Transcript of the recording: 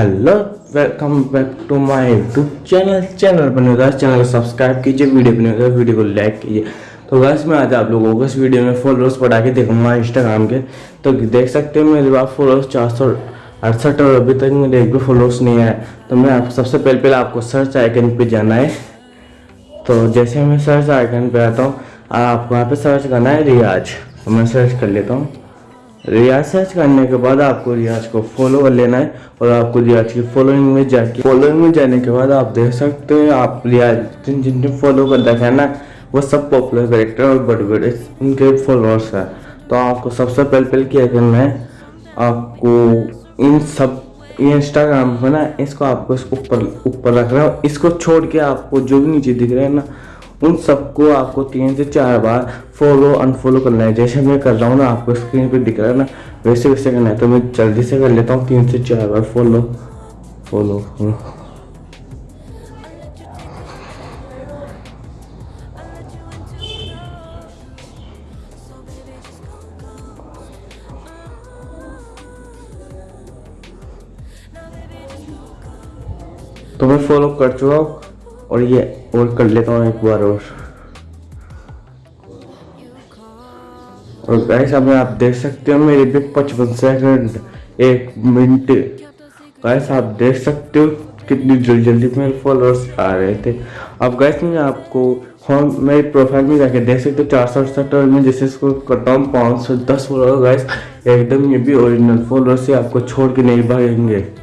Hello welcome back to my YouTube channel channel बने guys channel को subscribe कीजिए video बने गाइस वीडियो को लाइक कीजिए। तो गाइस मैं आज आप लोगों को इस वीडियो में फॉलोअर्स बढ़ा के देखूँगा इंस्टाग्राम के। तो देख सकते हो मेरे पास फॉलोअर्स चार सौ अड़सठ और अभी तक मेरे एक भी फॉलोअर्स नहीं आए। तो मैं आप सबसे पहले पहले आपको सर्च आइकन पे जाना है। तो जैसे मैं सर्च आइकन पे आता हूँ, आपको यहाँ पे सर्च करना है रियाज तो मैं सर्च कर लेता हूँ। रियाज करने के बाद आपको रियाज को फॉलो कर लेना है और आपको रियाज की फॉलोइंग में जाके फॉलोइंग में जाने के बाद आप देख सकते हैं, आप रियाज जिन जिनने फॉलो कर रखा है ना? वो सब पॉपुलर करेक्टर और बड़े बड़े उनके फॉलोअर्स हैं। तो आपको सबसे पहले पहले क्या करना है? आपको इन सब इंस्टाग्राम पर ना, इसको आपको इसको ऊपर ऊपर रखना है इसको छोड़ के आपको जो भी नीचे दिख रहा है ना उन सबको आपको तीन से चार बार फॉलो अनफॉलो करना है। जैसे मैं कर रहा हूँ ना, आपको स्क्रीन पे दिख रहा है ना, वैसे वैसे करना है। तो मैं जल्दी से कर लेता हूँ, तीन से चार बार फॉलो फॉलो तो मैं फॉलो कर चुका हूँ। और ये और कर लेता हूँ एक बार और। और गाइस अब आप देख सकते हो मेरे पे पचपन सेकंड एक मिनट गाइस आप देख सकते हो कितनी जल्दी जल्दी मेरे फॉलोअर्स आ रहे थे। अब गाइस मैं आपको होम, मेरे प्रोफ़ाइल में जाके देख सकते हो चार सौ अड़सठ और मैं जैसे इसको करता हूँ, पाँच सौ दस फॉलोअर गाइस एकदम ये भी ओरिजिनल फॉलोअर्स से आपको छोड़ के नहीं भागेंगे।